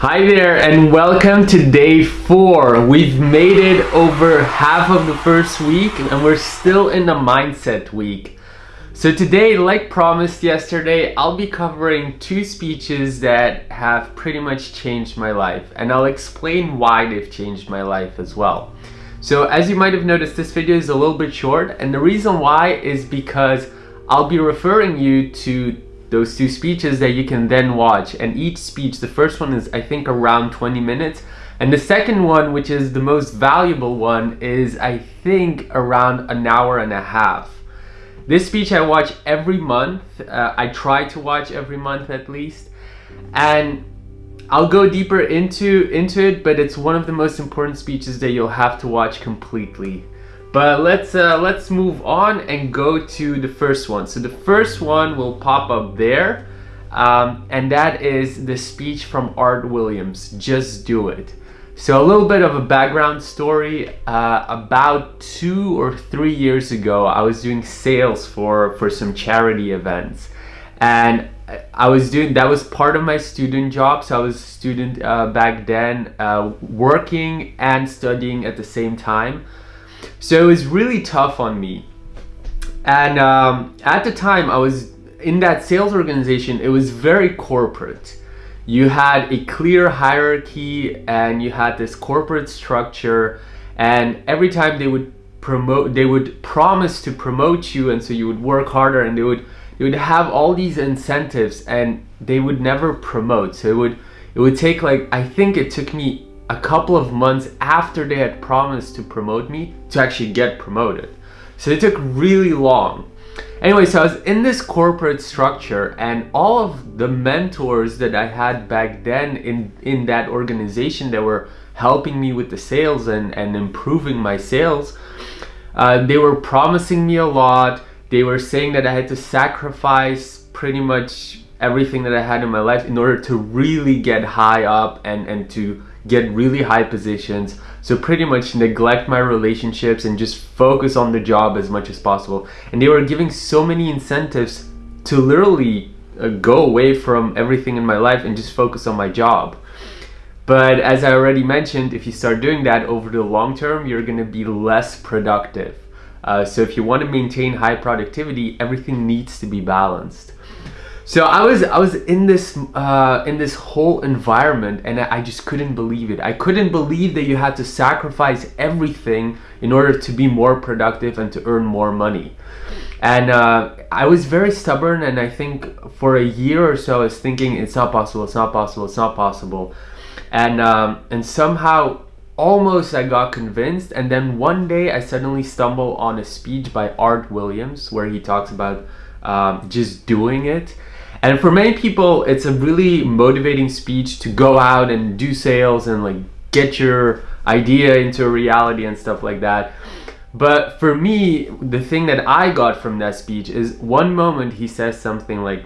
Hi there and welcome to day four. We've made it over half of the first week and we're still in the mindset week. So today, like promised yesterday, I'll be covering two speeches that have pretty much changed my life and I'll explain why they've changed my life as well. So as you might have noticed, this video is a little bit short and the reason why is because I'll be referring you to those two speeches that you can then watch. And each speech the first one is I think around 20 minutes. And the second one which is the most valuable one is I think around an hour and a half. This speech I watch every month. Uh, I try to watch every month at least. And I'll go deeper into into it but it's one of the most important speeches that you'll have to watch completely but let's uh, let's move on and go to the first one. So the first one will pop up there. Um, and that is the speech from Art Williams, Just Do It. So a little bit of a background story. Uh, about two or three years ago, I was doing sales for, for some charity events. And I was doing, that was part of my student job. So I was a student uh, back then, uh, working and studying at the same time. So it was really tough on me. And um, at the time I was in that sales organization, it was very corporate. You had a clear hierarchy and you had this corporate structure and every time they would promote, they would promise to promote you and so you would work harder and they would, they would have all these incentives and they would never promote. So it would, it would take like, I think it took me a couple of months after they had promised to promote me to actually get promoted. So it took really long. Anyway, so I was in this corporate structure and all of the mentors that I had back then in, in that organization that were helping me with the sales and, and improving my sales, uh, they were promising me a lot. They were saying that I had to sacrifice pretty much everything that I had in my life in order to really get high up and, and to get really high positions. So pretty much neglect my relationships and just focus on the job as much as possible. And they were giving so many incentives to literally uh, go away from everything in my life and just focus on my job. But as I already mentioned if you start doing that over the long term you're gonna be less productive. Uh, so if you want to maintain high productivity everything needs to be balanced so I was I was in this uh, in this whole environment and I just couldn't believe it. I couldn't believe that you had to sacrifice everything in order to be more productive and to earn more money. And uh, I was very stubborn and I think for a year or so I was thinking it's not possible, it's not possible, it's not possible. And, um, and somehow almost I got convinced and then one day I suddenly stumbled on a speech by Art Williams where he talks about um, just doing it and for many people, it's a really motivating speech to go out and do sales and like get your idea into a reality and stuff like that. But for me, the thing that I got from that speech is one moment he says something like,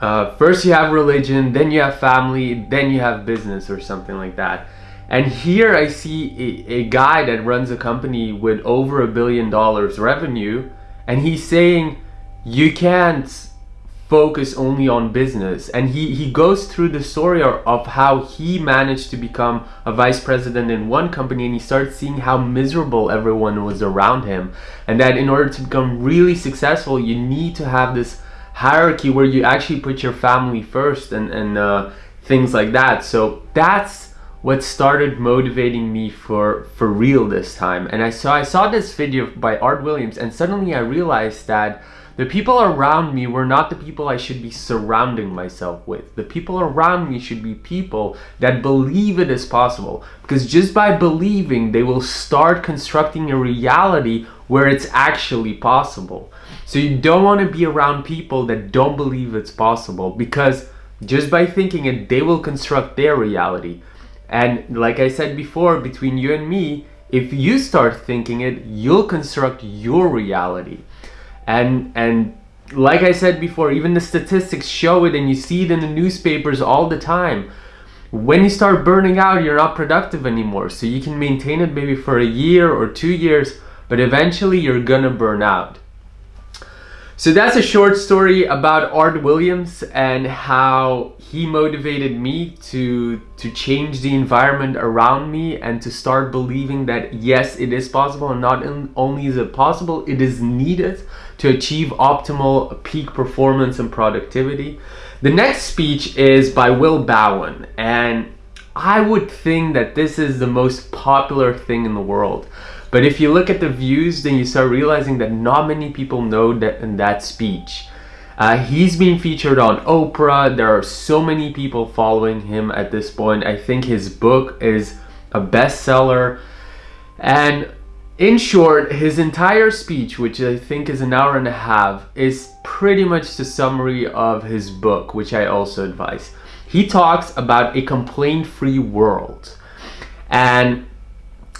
uh, first you have religion, then you have family, then you have business or something like that. And here I see a, a guy that runs a company with over a billion dollars revenue and he's saying you can't focus only on business. And he he goes through the story of how he managed to become a vice president in one company and he starts seeing how miserable everyone was around him. And that in order to become really successful you need to have this hierarchy where you actually put your family first and and uh, things like that. So that's what started motivating me for for real this time. And I saw I saw this video by Art Williams and suddenly I realized that the people around me were not the people I should be surrounding myself with. The people around me should be people that believe it is possible. Because just by believing, they will start constructing a reality where it's actually possible. So you don't want to be around people that don't believe it's possible because just by thinking it, they will construct their reality. And like I said before, between you and me, if you start thinking it, you'll construct your reality and and like I said before, even the statistics show it and you see it in the newspapers all the time. When you start burning out, you're not productive anymore. So you can maintain it maybe for a year or two years, but eventually you're gonna burn out. So that's a short story about Art Williams and how he motivated me to to change the environment around me and to start believing that yes, it is possible and not only is it possible, it is needed to achieve optimal peak performance and productivity. The next speech is by Will Bowen and I would think that this is the most popular thing in the world. But if you look at the views, then you start realizing that not many people know that in that speech. Uh, he's been featured on Oprah. There are so many people following him at this point. I think his book is a bestseller. And in short, his entire speech, which I think is an hour and a half, is pretty much the summary of his book, which I also advise. He talks about a complaint-free world. And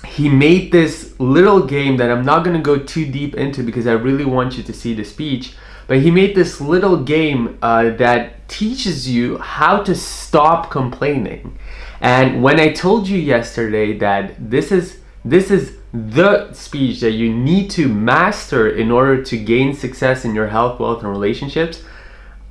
he made this little game that I'm not going to go too deep into because I really want you to see the speech. But he made this little game uh, that teaches you how to stop complaining. And when I told you yesterday that this is this is the speech that you need to master in order to gain success in your health, wealth, and relationships,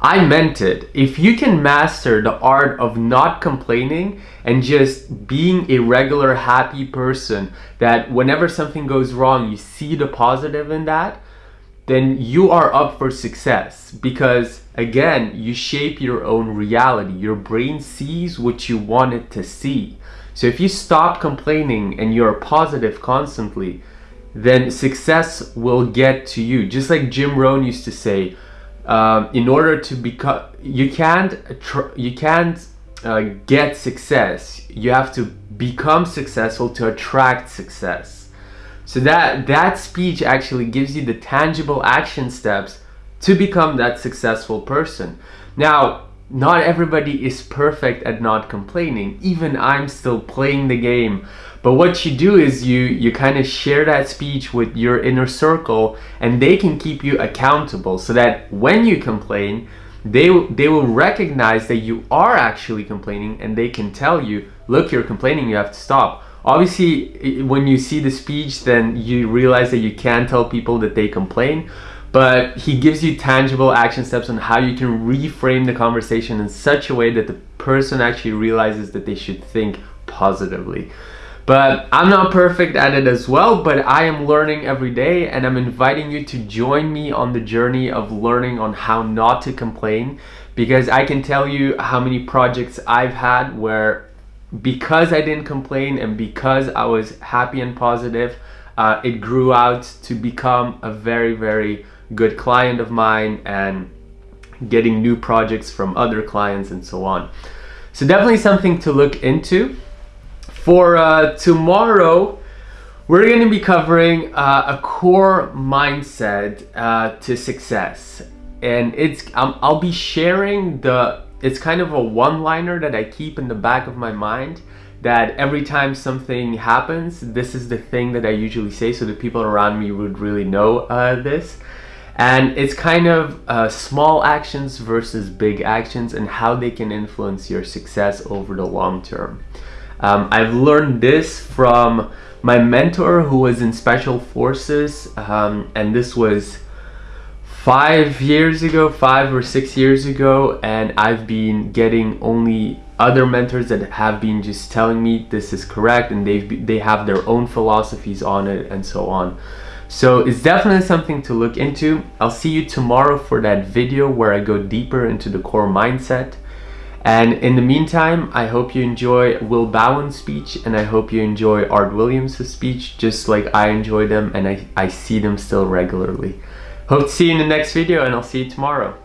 I meant it. If you can master the art of not complaining and just being a regular happy person that whenever something goes wrong, you see the positive in that, then you are up for success because again, you shape your own reality. Your brain sees what you want it to see. So if you stop complaining and you're positive constantly, then success will get to you. Just like Jim Rohn used to say, um, in order to become you can't you can't uh, get success. You have to become successful to attract success. So that that speech actually gives you the tangible action steps to become that successful person. Now not everybody is perfect at not complaining even i'm still playing the game but what you do is you you kind of share that speech with your inner circle and they can keep you accountable so that when you complain, they, they will recognize that you are actually complaining and they can tell you, look, you're complaining, you have to stop. Obviously, when you see the speech, then you realize that you can tell people that they complain, but he gives you tangible action steps on how you can reframe the conversation in such a way that the person actually realizes that they should think positively. But I'm not perfect at it as well, but I am learning every day and I'm inviting you to join me on the journey of learning on how not to complain because I can tell you how many projects I've had where because I didn't complain and because I was happy and positive, uh, it grew out to become a very, very good client of mine and getting new projects from other clients and so on. So definitely something to look into. For uh, tomorrow, we're going to be covering uh, a core mindset uh, to success. And it's um, I'll be sharing the, it's kind of a one-liner that I keep in the back of my mind that every time something happens, this is the thing that I usually say so the people around me would really know uh, this. And it's kind of uh, small actions versus big actions and how they can influence your success over the long term. Um, I've learned this from my mentor who was in special forces um, and this was five years ago, five or six years ago and I've been getting only other mentors that have been just telling me this is correct and they've they have their own philosophies on it and so on. So it's definitely something to look into. I'll see you tomorrow for that video where I go deeper into the core mindset. And in the meantime, I hope you enjoy Will Bowen's speech and I hope you enjoy Art Williams' speech just like I enjoy them and I, I see them still regularly. Hope to see you in the next video and I'll see you tomorrow.